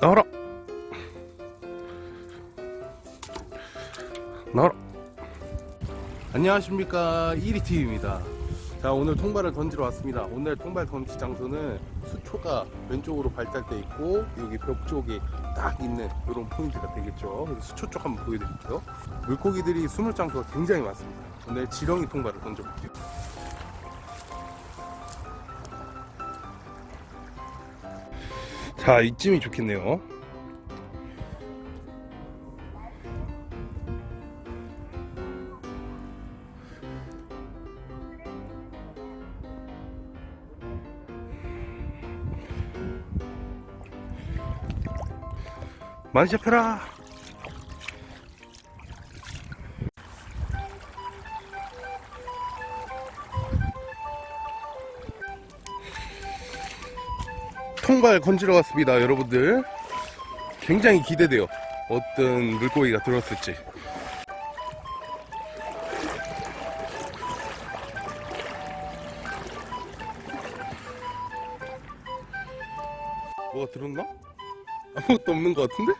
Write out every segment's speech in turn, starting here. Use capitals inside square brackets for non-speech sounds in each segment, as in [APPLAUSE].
나와라. 나와라. 안녕하십니까. 1위TV입니다. 자 오늘 통발을 던지러 왔습니다. 오늘 통발 던지 장소는 수초가 왼쪽으로 발달돼 있고 여기 벽 쪽에 딱 있는 이런 포인트가 되겠죠. 수초 쪽 한번 보여드릴게요. 물고기들이 숨을 장소가 굉장히 많습니다. 오늘 지렁이 통발을 던져볼게요 자 이쯤이 좋겠네요. 많이 잡혀라 통발 건지러 갔습니다 여러분들 굉장히 기대돼요 어떤 물고기가 들었을지 뭐가 들었나? 아무것도 없는 것 같은데?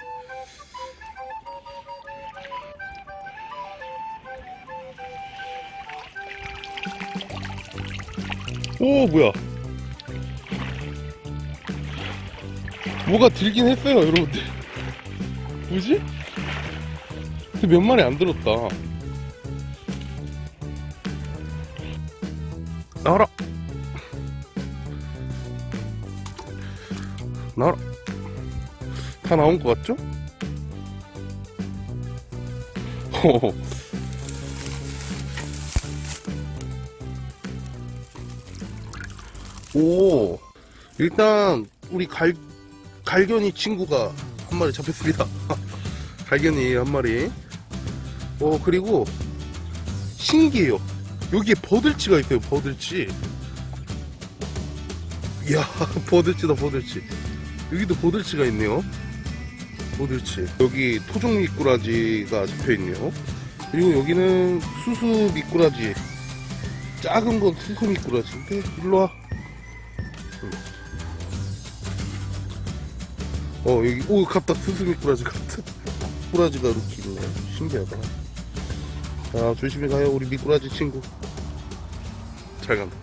오 뭐야 뭐가 들긴 했어요 여러분들 뭐지? 근데 몇 마리 안 들었다 나와라 나와라 다 나온 것 같죠? 호호. 오 일단 우리 갈 갈견이 친구가 한 마리 잡혔습니다. [LAUGHS] 갈견이 한 마리. 어 그리고 신기해요. 여기에 버들치가 있어요. 버들치. 이야 [LAUGHS] 버들치다 버들치. 여기도 버들치가 있네요. 버들치. 여기 토종 미꾸라지가 잡혀 있네요. 그리고 여기는 수수 미꾸라지. 작은 건 수수 미꾸라지인데 일로 와. 어 여기 오 갔다. 스스미 꾸라지 같은 꾸라지가 이렇게 있네. 신기하다. 자 조심히 가요 우리 미꾸라지 친구. 잘 간다